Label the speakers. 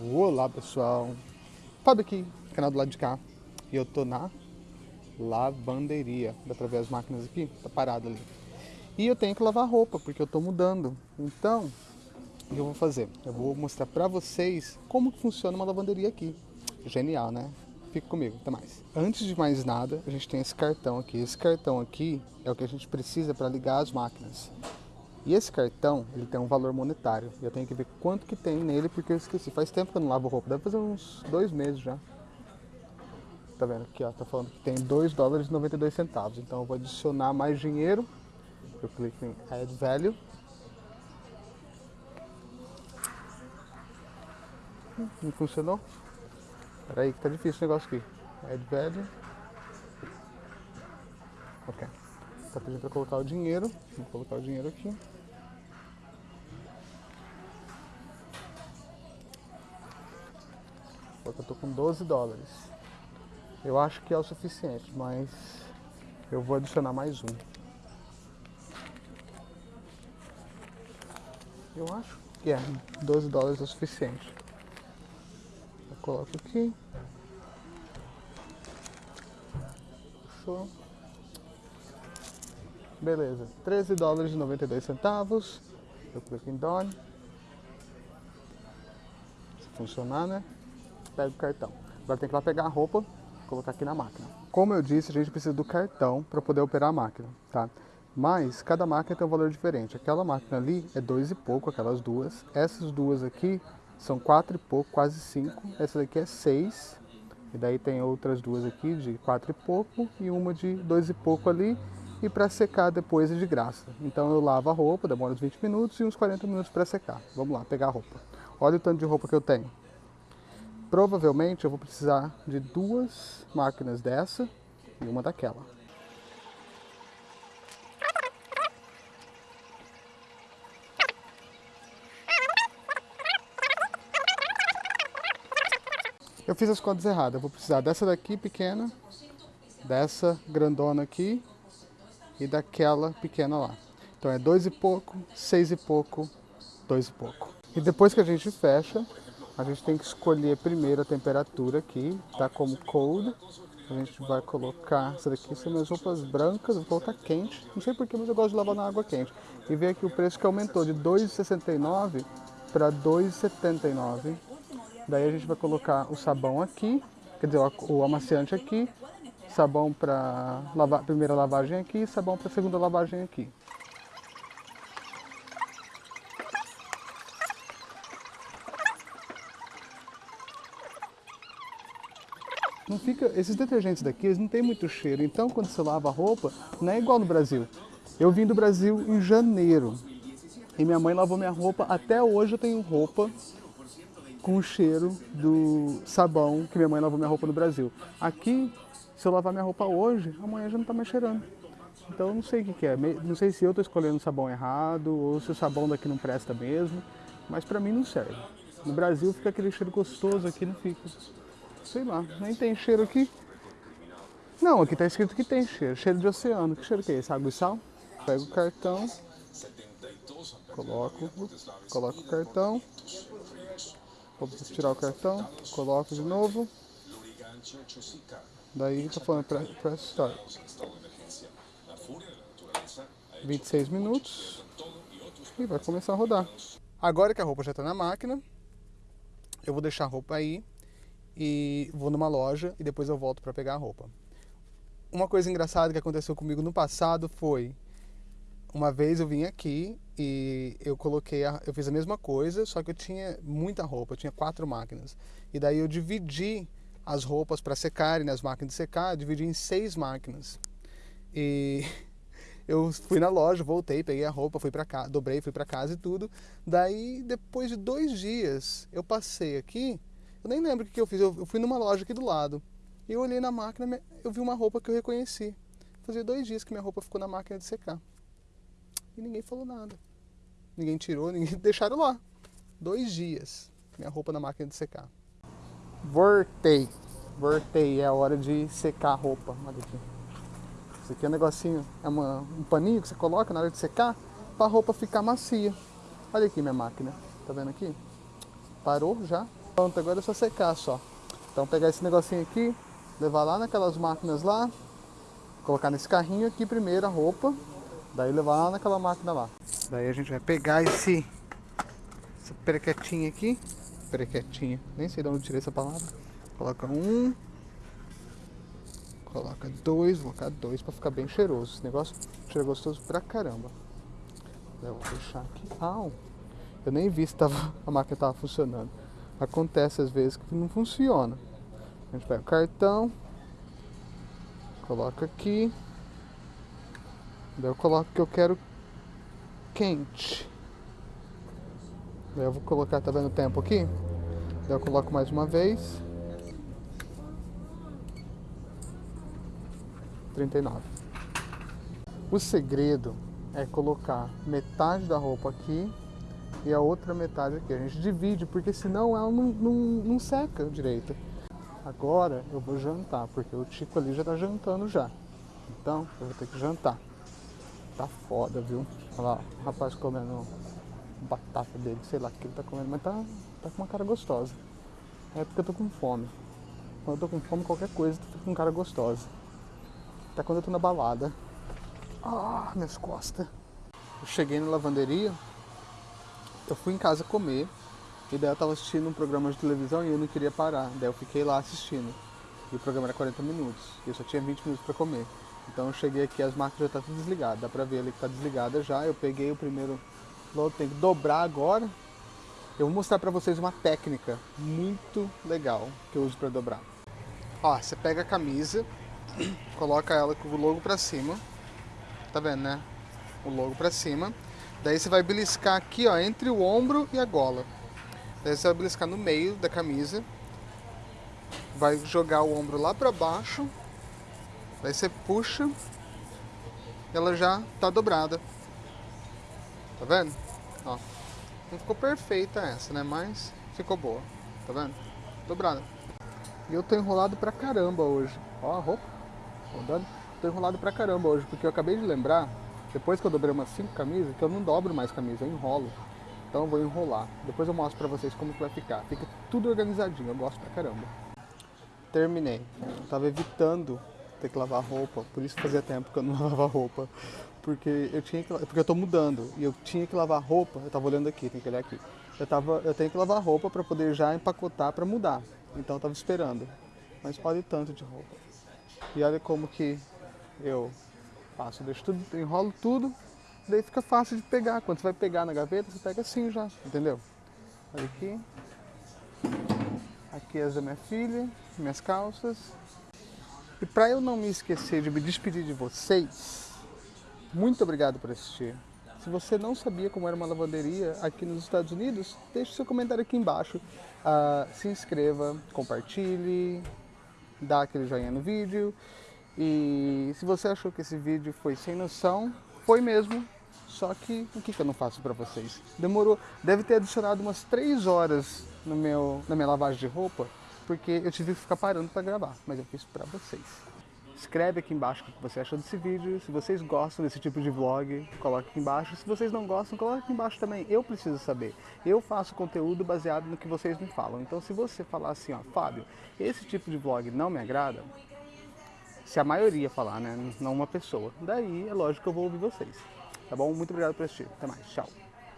Speaker 1: Olá pessoal, Fábio aqui, canal do lado de cá. E eu tô na lavanderia. Dá pra ver as máquinas aqui? Tá parado ali. E eu tenho que lavar roupa, porque eu tô mudando. Então, o que eu vou fazer? Eu vou mostrar pra vocês como funciona uma lavanderia aqui. Genial, né? Fica comigo, até mais. Antes de mais nada, a gente tem esse cartão aqui. Esse cartão aqui é o que a gente precisa para ligar as máquinas e esse cartão, ele tem um valor monetário. Eu tenho que ver quanto que tem nele, porque eu esqueci. Faz tempo que eu não lavo roupa. Deve fazer uns dois meses já. Tá vendo aqui, ó. Tá falando que tem 2 dólares e 92 centavos. Então eu vou adicionar mais dinheiro. Eu clico em Add Value. Não funcionou? Pera aí que tá difícil o negócio aqui. Add Value. Ok. Tá pedindo pra colocar o dinheiro. Vou colocar o dinheiro aqui. Que eu tô com 12 dólares. Eu acho que é o suficiente, mas eu vou adicionar mais um. Eu acho que é, 12 dólares é o suficiente. Eu coloco aqui. Fechou. Beleza, 13 dólares e 92 centavos. Eu clico em Done. Se funcionar, né? Pega o cartão. Agora tem que ir lá pegar a roupa, colocar aqui na máquina. Como eu disse, a gente precisa do cartão para poder operar a máquina, tá? Mas cada máquina tem um valor diferente. Aquela máquina ali é dois e pouco, aquelas duas. Essas duas aqui são quatro e pouco, quase cinco. Essa daqui é seis. E daí tem outras duas aqui de quatro e pouco e uma de dois e pouco ali. E para secar depois é de graça. Então eu lavo a roupa, demora uns 20 minutos e uns 40 minutos para secar. Vamos lá, pegar a roupa. Olha o tanto de roupa que eu tenho. Provavelmente eu vou precisar de duas máquinas dessa e uma daquela. Eu fiz as contas erradas, eu vou precisar dessa daqui pequena, dessa grandona aqui e daquela pequena lá. Então é dois e pouco, seis e pouco, dois e pouco. E depois que a gente fecha, a gente tem que escolher primeiro a temperatura aqui, tá como cold. A gente vai colocar, essa daqui são minhas roupas brancas, vou colocar quente. Não sei porquê, mas eu gosto de lavar na água quente. E ver aqui o preço que aumentou de 2,69 para 2,79. Daí a gente vai colocar o sabão aqui, quer dizer, o amaciante aqui, sabão para primeira lavagem aqui, sabão para segunda lavagem aqui. Fica, esses detergentes daqui, eles não tem muito cheiro, então quando você lava a roupa, não é igual no Brasil. Eu vim do Brasil em janeiro, e minha mãe lavou minha roupa, até hoje eu tenho roupa com o cheiro do sabão que minha mãe lavou minha roupa no Brasil. Aqui, se eu lavar minha roupa hoje, amanhã já não está mais cheirando. Então eu não sei o que, que é, não sei se eu estou escolhendo o sabão errado, ou se o sabão daqui não presta mesmo, mas para mim não serve. No Brasil fica aquele cheiro gostoso, aqui não fica. Sei lá, nem tem cheiro aqui. Não, aqui tá escrito que tem cheiro. Cheiro de oceano. Que cheiro que é esse? Água e sal? Pego o cartão. Coloco. Coloco o cartão. Vou tirar o cartão. Coloco de novo. Daí tá falando press start. 26 minutos. E vai começar a rodar. Agora que a roupa já está na máquina, eu vou deixar a roupa aí e vou numa loja e depois eu volto para pegar a roupa. Uma coisa engraçada que aconteceu comigo no passado foi uma vez eu vim aqui e eu coloquei, a, eu fiz a mesma coisa, só que eu tinha muita roupa, eu tinha quatro máquinas. E daí eu dividi as roupas para secarem nas máquinas de secar, dividi em seis máquinas. E eu fui na loja, voltei, peguei a roupa, fui para casa, dobrei, fui para casa e tudo. Daí depois de dois dias eu passei aqui eu nem lembro o que, eu fiz. Eu, fui numa loja aqui do lado. E eu olhei na máquina, eu vi uma roupa que eu reconheci. Fazia dois dias que minha roupa ficou na máquina de secar. E ninguém falou nada. Ninguém tirou, ninguém deixaram lá. Dois dias. Minha roupa na máquina de secar. Voltei. Voltei. É a hora de secar a roupa. Olha aqui. Isso aqui é um negocinho, é uma, um paninho que você coloca na hora de secar para a roupa ficar macia. Olha aqui minha máquina. Tá vendo aqui? Parou já Pronto, agora é só secar só. Então pegar esse negocinho aqui, levar lá naquelas máquinas lá, colocar nesse carrinho aqui primeiro a roupa, daí levar lá naquela máquina lá. Daí a gente vai pegar esse essa perequetinha aqui, perequetinha, nem sei de onde tirei essa palavra. Coloca um, coloca dois, vou colocar dois para ficar bem cheiroso. Esse negócio cheira gostoso pra caramba. Eu vou deixar aqui. Ah, eu nem vi se tava, a máquina estava funcionando. Acontece às vezes que não funciona. A gente pega o cartão, coloca aqui. Daí eu coloco que eu quero quente. Daí eu vou colocar, tá vendo o tempo aqui? Daí eu coloco mais uma vez. 39. O segredo é colocar metade da roupa aqui e a outra metade aqui. A gente divide, porque senão ela não, não, não seca direito. Agora eu vou jantar, porque o Tico ali já tá jantando já. Então eu vou ter que jantar. Tá foda, viu? Olha lá, o rapaz comendo batata dele, sei lá o que ele tá comendo, mas tá, tá com uma cara gostosa. É porque eu tô com fome. Quando eu tô com fome, qualquer coisa fica com cara gostosa. Até quando eu tô na balada. Ah, minhas costas. Eu cheguei na lavanderia, eu fui em casa comer, e daí eu tava assistindo um programa de televisão e eu não queria parar. Daí eu fiquei lá assistindo. E o programa era 40 minutos. E eu só tinha 20 minutos para comer. Então eu cheguei aqui, as máquinas já tá tudo desligado. Dá pra ver ali que tá desligada já. Eu peguei o primeiro load, tem que dobrar agora. Eu vou mostrar pra vocês uma técnica muito legal que eu uso para dobrar. Ó, você pega a camisa, coloca ela com o logo pra cima. Tá vendo, né? O logo pra cima. Daí você vai beliscar aqui, ó, entre o ombro e a gola. Daí você vai beliscar no meio da camisa. Vai jogar o ombro lá pra baixo. Daí você puxa. Ela já tá dobrada. Tá vendo? Ó. Não ficou perfeita essa, né? Mas ficou boa. Tá vendo? Dobrada. E eu tô enrolado pra caramba hoje. Ó a roupa. Tô enrolado pra caramba hoje, porque eu acabei de lembrar, depois que eu dobrei umas 5 camisas, que eu não dobro mais camisa, eu enrolo. Então eu vou enrolar. Depois eu mostro pra vocês como que vai ficar. Fica tudo organizadinho, eu gosto pra caramba. Terminei. Eu tava evitando ter que lavar roupa, por isso fazia tempo que eu não lavava roupa. Porque eu tinha que, porque eu tô mudando e eu tinha que lavar roupa, eu tava olhando aqui, tem que olhar aqui. Eu tava, eu tenho que lavar roupa para poder já empacotar para mudar. Então eu tava esperando. Mas olha tanto de roupa. E olha como que eu faço, deixo tudo, enrolo tudo, daí fica fácil de pegar. Quando você vai pegar na gaveta, você pega assim já, entendeu? Olha aqui. Aqui as da minha filha, minhas calças. E para eu não me esquecer de me despedir de vocês, muito obrigado por assistir. Se você não sabia como era uma lavanderia aqui nos Estados Unidos, deixe seu comentário aqui embaixo. Uh, se inscreva, compartilhe, dá aquele joinha no vídeo. E se você achou que esse vídeo foi sem noção, foi mesmo. Só que o que, que eu não faço para vocês? Demorou, deve ter adicionado umas 3 horas no meu, na minha lavagem de roupa, porque eu tive que ficar parando para gravar, mas eu fiz para vocês. Escreve aqui embaixo o que você achou desse vídeo, se vocês gostam desse tipo de vlog, coloque aqui embaixo. Se vocês não gostam, coloque aqui embaixo também, eu preciso saber. Eu faço conteúdo baseado no que vocês me falam, então se você falar assim, ó, Fábio, esse tipo de vlog não me agrada, se a maioria falar, né? Não uma pessoa. Daí é lógico que eu vou ouvir vocês. Tá bom? Muito obrigado por assistir. Até mais. Tchau.